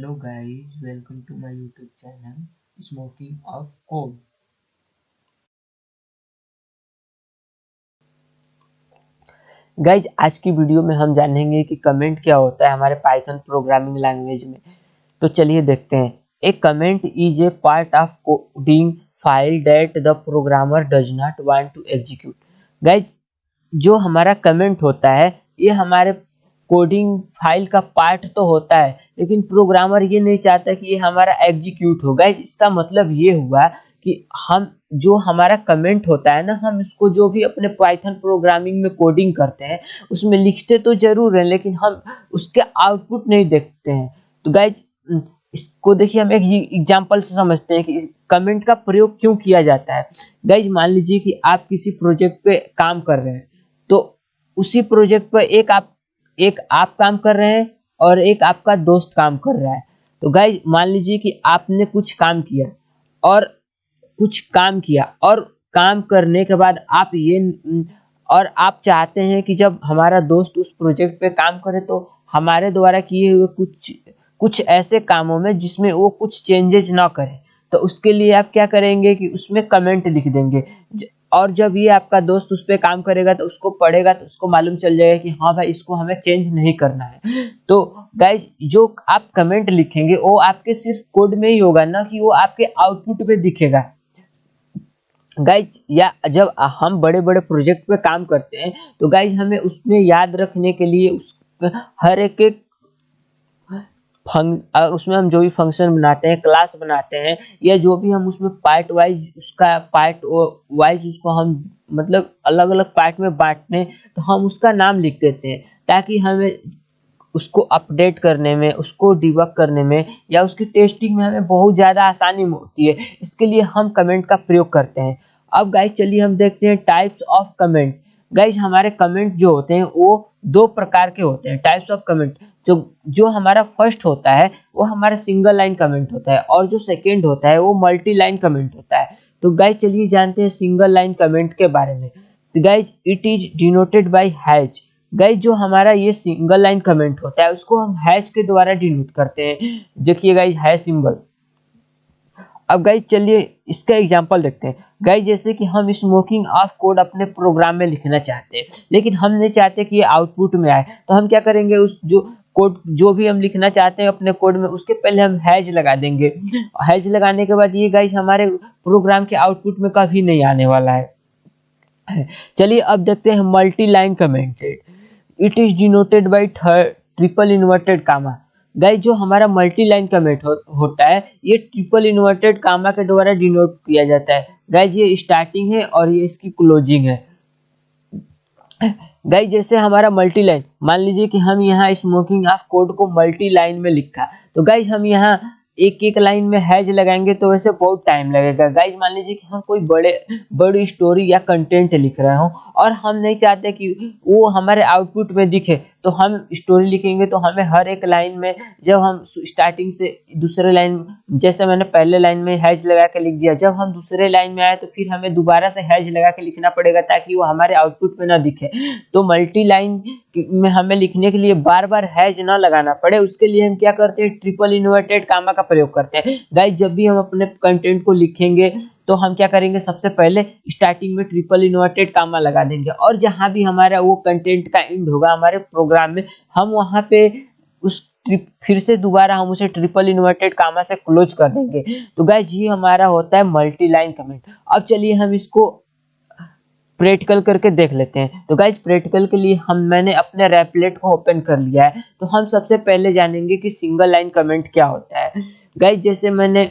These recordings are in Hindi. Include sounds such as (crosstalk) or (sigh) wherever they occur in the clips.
Hello guys, welcome to my YouTube channel Smoking of Code. Guys आज की वीडियो में हम जानेंगे कि कमेंट क्या होता है हमारे पाइथन प्रोग्रामिंग लैंग्वेज में। तो चलिए देखते हैं। एक comment is a part of coding file that the programmer does not want to execute guys जो हमारा कमेंट होता है ये हमारे कोडिंग फ़ाइल का पार्ट तो होता है, लेकिन प्रोग्रामर ये नहीं चाहता कि ये हमारा एग्जीक्यूट हो। गाइज़ इसका मतलब ये हुआ कि हम, जो हमारा कमेंट होता है ना, हम इसको जो भी अपने पाइथन प्रोग्रामिंग में कोडिंग करते हैं, उसमें लिखते तो ज़रूर हैं, लेकिन हम उसके आउटपुट नहीं देखते हैं। तो गाइज़ इसको देखिए, हम एक एग्जांपल से समझते हैं कि इस कमेंट का प्रयोग क्यों किया जाता है। गाइज़ मान लीजिए कि आप किसी प्रोजेक्ट पे काम कर रहे हैं तो उसी प्रोजेक्ट पर एक आप एक आप काम कर रहे हैं और एक आपका दोस्त काम कर रहा है। तो गाइज़ मान लीजिए कि आपने कुछ काम किया और कुछ काम किया और काम करने के बाद आप ये और आप चाहते हैं कि जब हमारा दोस्त उस प्रोजेक्ट पे काम करे तो हमारे द्वारा किए हुए कुछ कुछ ऐसे कामों में जिसमें वो कुछ चेंजेज ना करे। तो उसके लिए आप क्या करेंगे कि उसमें कमेंट लिख देंगे। और जब ये आपका दोस्त उस पर काम करेगा तो उसको पढ़ेगा तो उसको मालूम चल जाएगा कि हाँ भाई, इसको हमें चेंज नहीं करना है। तो गाइज़ जो आप कमेंट लिखेंगे, वो आपके सिर्फ़ कोड में ही होगा ना कि वो आपके आउटपुट पे दिखेगा। गाइज़ या जब हम बड़े बड़े प्रोजेक्ट पे काम करते हैं तो गाइज़ हमें उसमें याद रखने के लिए उस, हर एक एक उसमें हम जो भी फ़ंक्शन बनाते हैं क्लास बनाते हैं, या जो भी हम उसमें पार्ट वाइज उसका पार्ट वाइज उसको हम मतलब अलग अलग पार्ट में बांटने तो हम उसका नाम लिख देते हैं, ताकि हमें उसको अपडेट करने में, उसको डिबक करने में, या उसकी टेस्टिंग में हमें बहुत ज़्यादा आसानी होती है। इसके लिए हम कमेंट का प्रयोग करते हैं। अब गाइज़ चलिए हम देखते हैं टाइप्स ऑफ़ कमेंट गाइज़ हमारे कमेंट जो होते हैं, वो दो प्रकार के होते हैं टाइप्स ऑफ़ कमेंट जो जो हमारा फ़र्स्ट होता है, वो हमारा सिंगल लाइन कमेंट होता है और जो सेकेंड होता है, वो मल्टी लाइन कमेंट होता है। तो गाइज़ चलिए जानते हैं सिंगल लाइन कमेंट के बारे में। तो guys it is denoted by hash guys जो हमारा ये सिंगल लाइन कमेंट होता है, उसको हम हैश के द्वारा डिनोट करते हैं। देखिए गाइज़ है सिंबल अब गाइज़ चलिए इसका एग्जांपल देखते हैं। गाइज़ जैसे कि हम स्मोकिंग ऑफ़ कोड अपने प्रोग्राम में लिखना चाहते हैं, लेकिन हम नहीं चाहते कि ये आउटपुट में आए। तो हम क्या करेंगे, उस जो कोड जो भी हम लिखना चाहते हैं अपने कोड में उसके पहले हम हैज़ लगा देंगे। (laughs) हैज़ लगाने के बाद ये गाइज़ हमारे प्रोग्राम के आउटपुट में कभी नहीं आने वाला है। चलिए अब देखते हैं multi line commented it is denoted by triple inverted comma guys जो हमारा मल्टी लाइन कमेंट हो, होता है ये ट्रिपल इन्वर्टेड कामा के द्वारा डिनोट किया जाता है। गाइज़ ये स्टार्टिंग है और ये इसकी क्लोजिंग है। गाइज़ जैसे हमारा मल्टी लाइन मान लीजिए कि हम यहाँ स्मोकिंग ऑफ़ कोड को मल्टी लाइन में लिखा। तो गाइज़ हम यहाँ एक एक लाइन में हैज़ लगाएँगे तो वैसे बहुत टाइम लगेगा। गाइज़ मान लीजिए कि हम कोई बड़े, बड़ी स्टोरी या कंटेंट लिख रहे हो और हम नहीं चाहते कि वो हमारे आउटपुट में दिखे। तो हम स्टोरी लिखेंगे तो हमें हर एक लाइन में जब हम स्टार्टिंग से दूसरे लाइन जैसे मैंने पहले लाइन में हैज़ लगा के लिख दिया, जब हम दूसरे लाइन में आए तो फिर हमें दोबारा से हैज़ लगा के लिखना पड़ेगा ताकि वो हमारे आउटपुट में ना दिखे। तो मल्टी लाइन में हमें लिखने के लिए बार बार हैज़ ना लगाना पड़े, उसके लिए हम क्या करते हैं? ट्रिपल इन्वर्टेड कामा का प्रयोग करते हैं। गाइज़ जब भी हम अपने कंटेंट को लिखेंगे तो हम क्या करेंगे? सबसे पहले स्टार्टिंग में ट्रिपल इन्वर्टेड कामा लगा देंगे। और जहाँ भी हमारा वो कंटेंट का एंड होगा, हमारे प्रोग्राम में, हम वहाँ पे उस फिर से दोबारा हम उसे ट्रिपल इन्वर्टेड कामा से क्लोज कर देंगे। तो गाइज़ ये हमारा होता है मल्टी लाइन कमेंट अब चलिए हम इसको प्रैक्टिकल करके देख लेते हैं। तो गाइज़ प्रैक्टिकल के लिए हम, मैंने अपने रेपलेट को ओपन कर लिया है। तो हम सबसे पहले जानेंगे कि सिंगल लाइन कमेंट क्या होता है। गाइज़ जैसे मैंने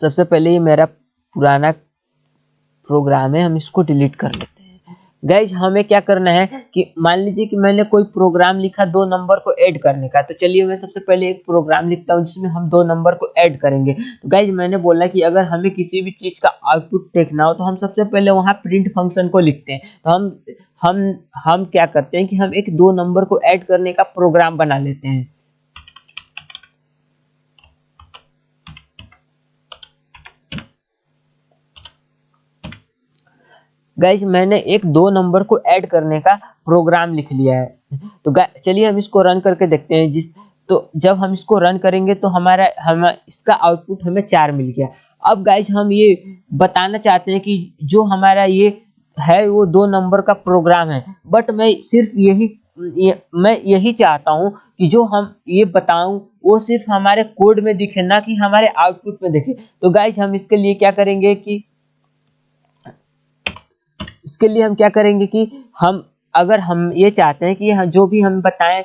सबसे पहले ये मेरा पुराना प्रोग्राम है, हम इसको डिलीट कर लेते हैं। गैज हमें क्या करना है कि मान लीजिए कि मैंने कोई प्रोग्राम लिखा दो नंबर को ऐड करने का तो चलिए मैं सबसे पहले एक प्रोग्राम लिखता हूँ जिसमें हम दो नंबर को ऐड करेंगे। तो गैज मैंने बोला कि अगर हमें किसी भी चीज़ का आउटपुट देखना हो तो हम सबसे पहले वहाँ प्रिंट फ़ंक्शन को लिखते हैं। तो हम हम हम क्या करते हैं कि हम एक दो नंबर को ऐड करने का प्रोग्राम बना लेते हैं। गाइज़ मैंने एक दो नंबर को ऐड करने का प्रोग्राम लिख लिया है। तो चलिए हम इसको रन करके देखते हैं। जिस तो जब हम इसको रन करेंगे तो हमारा हम इसका आउटपुट हमें चार मिल गया। अब गाइज़ हम ये बताना चाहते हैं कि जो हमारा ये है वो दो नंबर का प्रोग्राम है। बट मैं सिर्फ़ यही ये, मैं यही चाहता हूँ कि जो हम ये बताऊँ वो सिर्फ़ हमारे कोड में दिखे ना कि हमारे आउटपुट में दिखे। तो गाइज़ हम इसके लिए क्या करेंगे कि इसके लिए हम क्या करेंगे कि हम, अगर हम ये चाहते हैं कि जो भी हम बताएँ,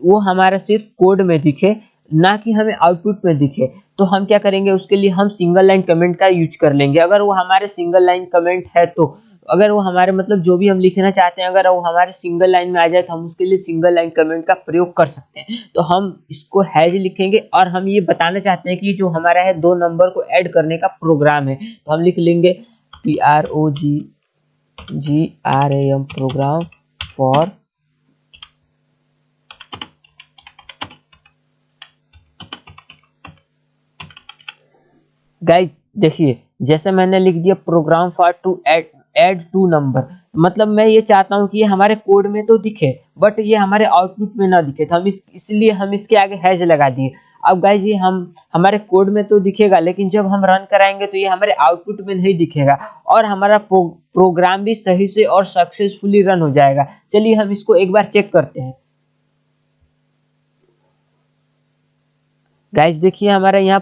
वो हमारा सिर्फ़ कोड में दिखे, ना कि हमें आउटपुट में दिखे तो हम क्या करेंगे, उसके लिए हम सिंगल लाइन कमेंट का यूज़ कर लेंगे। अगर वो हमारे सिंगल लाइन कमेंट है तो अगर वो हमारे मतलब जो भी हम लिखना चाहते हैं, अगर वो हमारे सिंगल लाइन में आ जाए तो हम उसके लिए सिंगल लाइन कमेंट का प्रयोग कर सकते हैं। तो हम इसको हैज़ लिखेंगे और हम ये बताना चाहते हैं कि जो हमारा है, दो नंबर को ऐड करने का प्रोग्राम है। तो हम लिख लेंगे P R O G M program for guys देखिए जैसे मैंने लिख दिया program for to add add two number मतलब मैं ये चाहता हूँ कि ये हमारे कोड में तो दिखे बट ये हमारे आउटपुट में ना दिखे। तो हम इस इसलिए हम इसके आगे हैज़ लगा दिए। अब गाइज़ ये हम हमारे कोड में तो दिखेगा लेकिन जब हम रन कराएँगे तो ये हमारे आउटपुट में नहीं दिखेगा। और हमारा प्रो, प्रोग्राम भी सही से और सक्सेसफुली रन हो जाएगा। चलिए हम इसको एक बार चेक करते हैं। गाइज़ देखिए हमारा यहाँ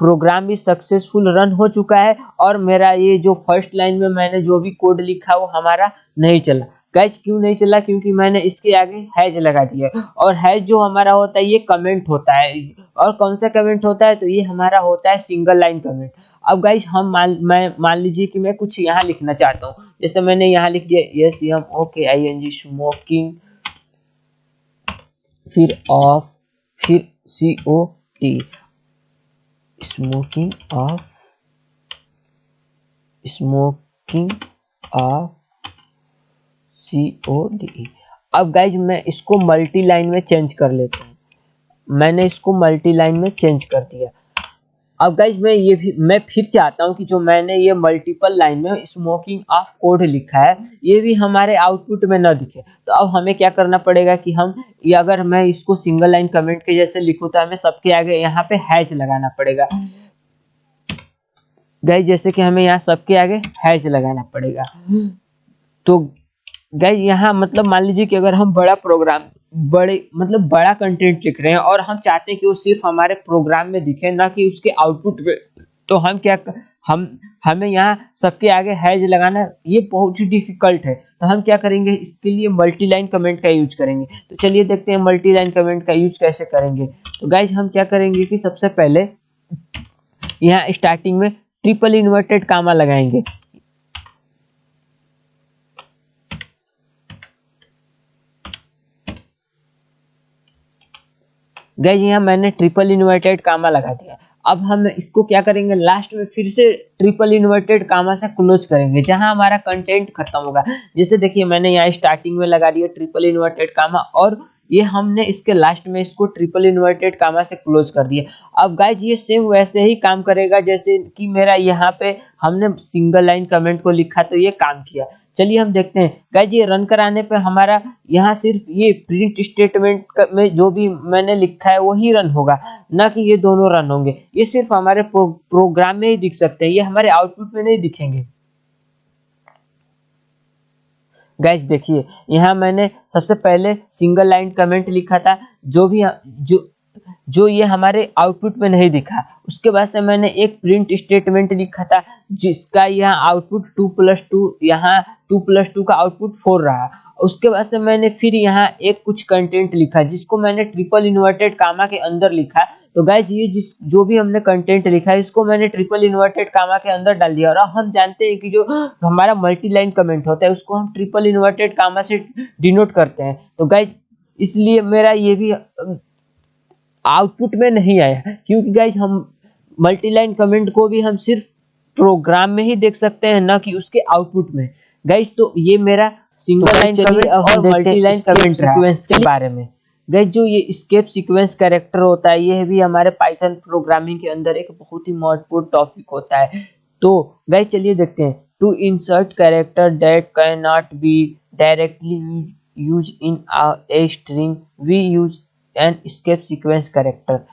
प्रोग्राम भी सक्सेसफुल रन हो चुका है और मेरा ये जो फ़र्स्ट लाइन में मैंने जो भी कोड लिखा वो हमारा नहीं चला। कैच क्यों नहीं चला? क्योंकि मैंने इसके आगे हैज़ लगा दिया और हैज़ जो हमारा होता है, ये कमेंट होता है। और कौन सा कमेंट होता है? तो ये हमारा होता है सिंगल लाइन कमेंट अब गाइज़ हम मान, मैं, मान लीजिए कि मैं कुछ यहाँ लिखना चाहता हूँ। जैसे मैंने यहाँ लिख दिया S M O K I N G smoking फिर ऑफ़ फिर C O T smoking of smoking of C O D अब गाइज़ मैं इसको मल्टी लाइन में चेंज कर लेता हूँ। मैंने इसको मल्टी लाइन में चेंज कर दिया। अब गाइज़ मैं ये भी मैं फिर चाहता हूँ कि जो मैंने ये मल्टीपल लाइन में स्मोकिंग ऑफ़ कोड लिखा है, ये भी हमारे आउटपुट में ना दिखे। तो अब हमें क्या करना पड़ेगा कि हम ये अगर मैं इसको सिंगल लाइन कमेंट के जैसे लिखूँ तो हमें सबके आगे यहाँ पे हैज़ लगाना पड़ेगा। गाइज़ जैसे कि हमें यहाँ सबके आगे हैज़ लगाना पड़ेगा। तो गाइज़ यहाँ मतलब मान लीजिए कि अगर हम बड़ा प्रोग्राम बड़े मतलब बड़ा कंटेंट लिख रहे हैं और हम चाहते हैं कि वो सिर्फ़ हमारे प्रोग्राम में दिखे, ना कि उसके आउटपुट में तो हम क्या हम, हमें यहाँ सबके आगे हैज़ लगाना, ये बहुत ही डिफ़िकल्ट है। तो हम क्या करेंगे, इसके लिए मल्टी लाइन कमेंट का यूज़ करेंगे। तो चलिए देखते हैं मल्टी लाइन कमेंट का यूज़ कैसे करेंगे। तो गाइज़ हम क्या करेंगे कि सबसे पहले यहाँ स्टार्टिंग में ट्रिपल इन्वर्टेड कामा लगाएँगे। गैज यहाँ मैंने ट्रिपल इन्वर्टेड कामा लगा दिया। अब हम इसको क्या करेंगे? लास्ट में फिर से ट्रिपल इन्वर्टेड कामा से क्लोज करेंगे, जहाँ हमारा कंटेंट खत्म होगा। जैसे देखिए, मैंने यहाँ स्टार्टिंग में लगा दिया ट्रिपल इन्वर्टेड कामा और ये हमने इसके लास्ट में इसको ट्रिपल इन्वर्टेड कामा से क्लोज कर दिया। अब गाइज़ ये सेम वैसे ही काम करेगा, जैसे कि मेरा यहाँ पे हमने सिंगल लाइन कमेंट को लिखा तो ये काम किया। चलिए हम देखते हैं। गाइज़ ये रन कराने पे हमारा यहाँ सिर्फ़ ये प्रिंट स्टेटमेंट में जो भी मैंने लिखा है वही रन होगा। ना कि ये दोनों रन होंगे। ये सिर्फ़ हमारे प्रो, प्रोग्राम में ही दिख सकते हैं। ये हमारे आउटपुट में नहीं दिखेंगे। गैस देखिए यहाँ मैंने सबसे पहले सिंगल लाइन कमेंट लिखा था। जो भी जो जो ये हमारे आउटपुट में नहीं दिखा। उसके बाद से मैंने एक प्रिंट स्टेटमेंट लिखा था, जिसका यहाँ आउटपुट टू प्लस टू यहाँ टू प्लस टू का आउटपुट फोर रहा। उसके बाद से मैंने फिर यहाँ एक कुछ कंटेंट लिखा, जिसको मैंने ट्रिपल इन्वर्टेड कामा के अंदर लिखा। तो गाइज़ ये जिस, जो भी हमने कंटेंट लिखा है, इसको मैंने ट्रिपल इन्वर्टेड कामा के अंदर डाल दिया। और हम जानते हैं कि जो हमारा मल्टी लाइन कमेंट होता है, उसको हम ट्रिपल इन्वर्टेड कामा से डिनोट करते हैं। तो गाइज़ इसलिए मेरा ये भी आउटपुट में नहीं आया क्योंकि गाइज़ हम मल्टी लाइन कमेंट को भी हम सिर्फ़ प्रोग्राम में ही देख सकते हैं ना कि उसके आउटपुट में। गाइज़ तो ये मेरा सिंगल लाइन कमेंट और मल्टी लाइन कमेंट सीक्वेंस के बारे में। गैस जो ये स्केप सीक्वेंस कैरेक्टर होता है ये भी हमारे पाइथन प्रोग्रामिंग के अंदर एक बहुत ही महत्वपूर्ण टॉपिक होता है। तो गैस चलिए देखते हैं। To insert character that can not be directly use in a string we use an escape sequence character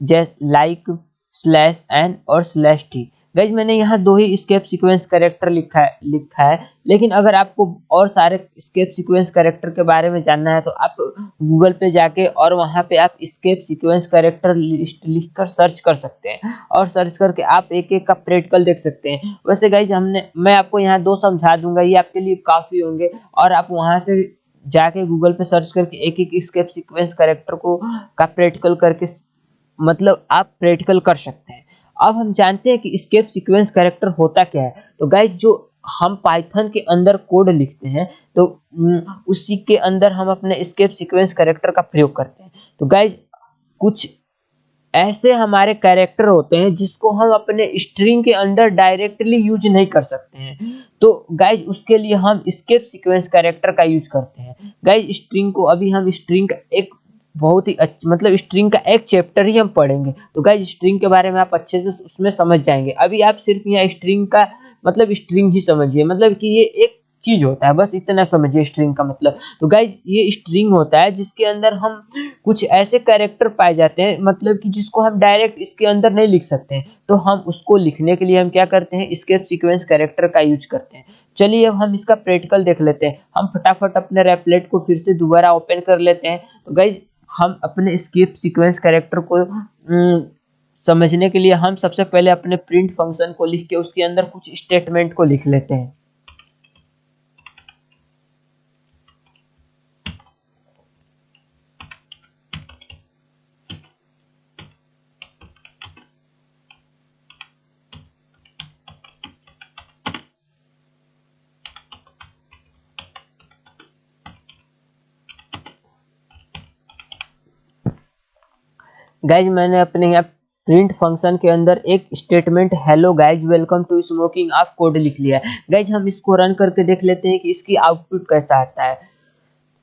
just like slash N और स्लैश टी गैज मैंने यहाँ दो ही स्केप सीक्वेंस करेक्टर लिखा है लिखा है, लेकिन अगर आपको और सारे स्केप सीक्वेंस करेक्टर के बारे में जानना है तो आप गूगल पे जाके और वहाँ पे आप स्केप सीक्वेंस करेक्टर लिस्ट लिख कर सर्च कर सकते हैं, और सर्च करके आप एक एक का प्रैक्टिकल देख सकते हैं। वैसे गाइज़ हमने, मैं आपको यहाँ दो समझा दूँगा, ये आपके लिए काफ़ी होंगे, और आप वहाँ से जाके गूगल पे सर्च करके एक एक स्केप सीक्वेंस करेक्टर को का प्रैक्टिकल करके मतलब आप प्रैक्टिकल कर सकते हैं। अब हम जानते हैं कि स्केप सीक्वेंस करेक्टर होता क्या है। तो गाइज़ जो हम पाइथन के अंदर कोड लिखते हैं तो उसी के अंदर हम अपने स्केप सीक्वेंस करेक्टर का प्रयोग करते हैं। तो गाइज़ कुछ ऐसे हमारे कैरेक्टर होते हैं जिसको हम अपने स्ट्रिंग के अंदर डायरेक्टली यूज़ नहीं कर सकते हैं। तो गाइज़ उसके लिए हम स्केप सीक्वेंस कैरेक्टर का यूज़ करते हैं। गाइज़ स्ट्रिंग को अभी हम स्ट्रिंग का एक बहुत ही अच्छा मतलब स्ट्रिंग का एक चैप्टर ही हम पढ़ेंगे। तो गाइज़ स्ट्रिंग के बारे में आप अच्छे से उसमें समझ जाएँगे। अभी आप सिर्फ़ यहाँ स्ट्रिंग का मतलब स्ट्रिंग ही समझिए। मतलब कि ये एक चीज़ होता है, बस इतना समझिए स्ट्रिंग का मतलब। तो गाइज़ ये स्ट्रिंग होता है जिसके अंदर हम कुछ ऐसे कैरेक्टर पाए जाते हैं मतलब कि जिसको हम डायरेक्ट इसके अंदर नहीं लिख सकते हैं। तो हम उसको लिखने के लिए हम क्या करते हैं स्केप सीक्वेंस कैरेक्टर का यूज़ करते हैं। चलिए अब हम इसका प्रैक्टिकल देख लेते हैं। हम फटाफट अपने रेपलेट को फिर से दोबारा ओपन कर लेते हैं। तो गाइज़ हम अपने स्किप सीक्वेंस कैरेक्टर को समझने के लिए हम सबसे पहले अपने प्रिंट फ़ंक्शन को लिख के उसके अंदर कुछ स्टेटमेंट को लिख लेते हैं। गाइज़ मैंने अपने यहाँ प्रिंट फ़ंक्शन के अंदर एक statement hello guys welcome to smoking of code लिख लिया है। गाइज़ हम इसको रन करके देख लेते हैं कि इसकी आउटपुट कैसा आता है।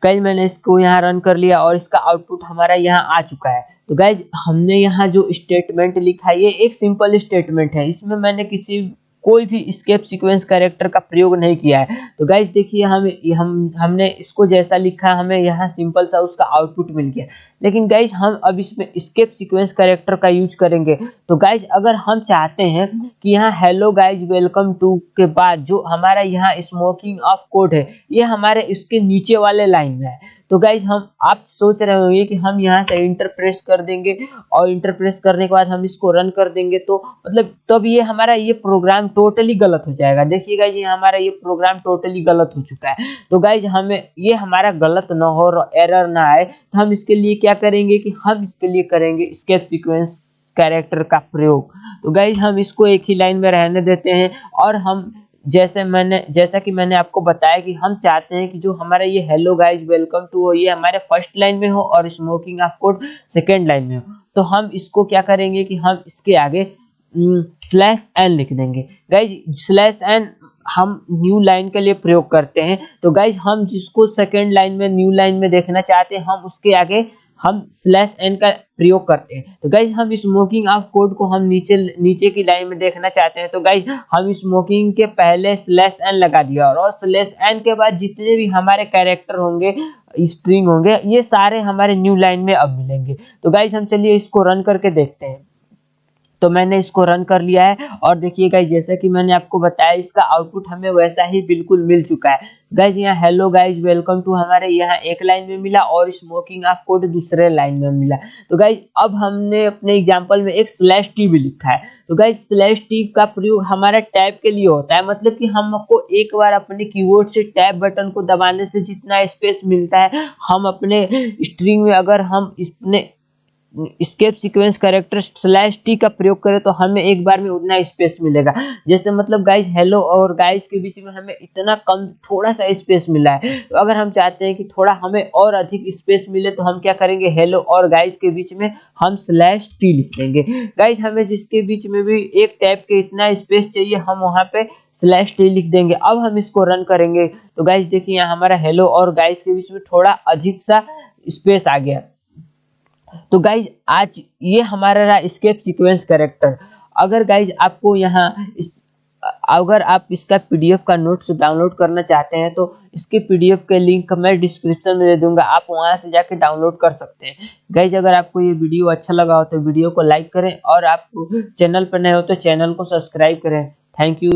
गाइज़ मैंने इसको यहाँ रन कर लिया और इसका आउटपुट हमारा यहाँ आ चुका है। तो गाइज़ हमने यहाँ जो स्टेटमेंट लिखा है, ये एक सिंपल स्टेटमेंट है। इसमें मैंने किसी कोई भी स्केप सीक्वेंस कैरेक्टर का प्रयोग नहीं किया है। तो गाइज़ देखिए, हम हम, हमने इसको जैसा लिखा, हमें यहाँ सिंपल सा उसका आउटपुट मिल गया। लेकिन गाइज़ हम अब इसमें स्केप सीक्वेंस कैरेक्टर का यूज़ करेंगे। तो गाइज़ अगर हम चाहते हैं कि यहाँ हेलो गाइज़ वेलकम टू के बाद जो हमारा यहाँ स्मोकिंग ऑफ़ कोड है, ये हमारे इसके नीचे वाले लाइन में है। तो गाइज़ हम, आप सोच रहे होंगे कि हम यहाँ से इंटर प्रेस कर देंगे और इंटर प्रेस करने के बाद हम इसको रन कर देंगे तो मतलब तब ये हमारा ये प्रोग्राम टोटली गलत हो जाएगा। देखिए गाइज़ ये हमारा ये प्रोग्राम टोटली गलत हो चुका है। तो गाइज़ हमें, ये हमारा गलत ना हो एरर ना आए तो हम इसके लिए क्या करेंगे कि हम इसके लिए करेंगे स्केप सिक्वेंस कैरेक्टर का प्रयोग। तो गाइज़ हम इसको एक ही लाइन में रहने देते हैं और हम जैसे मैंने, जैसा कि मैंने आपको बताया कि हम चाहते हैं कि जो हमारा ये हेलो गाइज़ वेलकम टू हो, ये हमारे फ़र्स्ट लाइन में हो और स्मोकिंग कोड सेकेंड लाइन में हो। तो हम इसको क्या करेंगे कि हम इसके आगे स्लैश एन लिख देंगे। गाइज़ स्लैश एन हम न्यू लाइन के लिए प्रयोग करते हैं। तो गाइज़ हम जिसको सेकेंड लाइन में न्यू लाइन में देखना चाहते हैं, हम उसके आगे हम स्लैश एन का प्रयोग करते हैं। तो गाइज़ हम स्मोकिंग ऑफ़ कोड को हम नीचे नीचे की लाइन में देखना चाहते हैं। तो गाइज़ हम स्मोकिंग के पहले स्लैश एन लगा दिया और स्लैश एन के बाद जितने भी हमारे कैरेक्टर होंगे स्ट्रिंग होंगे, ये सारे हमारे न्यू लाइन में अब मिलेंगे। तो गाइज़ हम चलिए इसको रन करके देखते हैं। तो मैंने इसको रन कर लिया है। और देखिए गाइज़ जैसा कि मैंने आपको बताया, इसका आउटपुट हमें वैसा ही बिल्कुल मिल चुका है। गाइज़ यहाँ हेलो गाइज़ वेलकम टू हमारे यहाँ एक लाइन में मिला और स्मोकिंग ऑफ़ कोड दूसरे लाइन में मिला। तो गाइज़ अब हमने अपने एग्ज़ाम्पल में एक स्लैश टी भी लिखा है। तो गाइज़ स्लैश टी का प्रयोग हमारा टैब के लिए होता है। मतलब कि हमको एक बार अपने कीबोर्ड से टैब बटन को दबाने से जितना स्पेस मिलता है, हम अपने स्ट्रिंग में अगर हम इसने escape sequence character slash T का प्रयोग करें तो हमें एक बार में उतना स्पेस मिलेगा। जैसे मतलब गाइज़ हेलो और गाइज़ के बीच में हमें इतना कम थोड़ा सा स्पेस मिला है। तो अगर हम चाहते हैं कि थोड़ा हमें और अधिक स्पेस मिले तो हम क्या करेंगे? हेलो और गाइज़ के बीच में हम स्लैश टी लिख देंगे गाइज़ हमें जिसके बीच में भी एक टाइप के इतना स्पेस चाहिए, हम वहाँ पे स्लैश टी लिख देंगे। अब हम इसको रन करेंगे। तो गाइज़ देखिए यहाँ हमारा हेलो और गाइज़ के बीच में थोड़ा अधिक सा स्पेस आ गया। तो गाइज़ आज ये हमारा रहा स्केप सीक्वेंस कैरेक्टर अगर गाइज़ आपको यहाँ इस, अगर आप इसका पीडीएफ का नोट्स डाउनलोड करना चाहते हैं तो इसके पीडीएफ के लिंक मैं डिस्क्रिप्शन में दे दूँगा, आप वहाँ से जाके डाउनलोड कर सकते हैं। गाइज़ अगर आपको ये वीडियो अच्छा लगा हो तो वीडियो को लाइक करें और आप चैनल पर नए हो तो चैनल को सब्सक्राइब करें। Thank you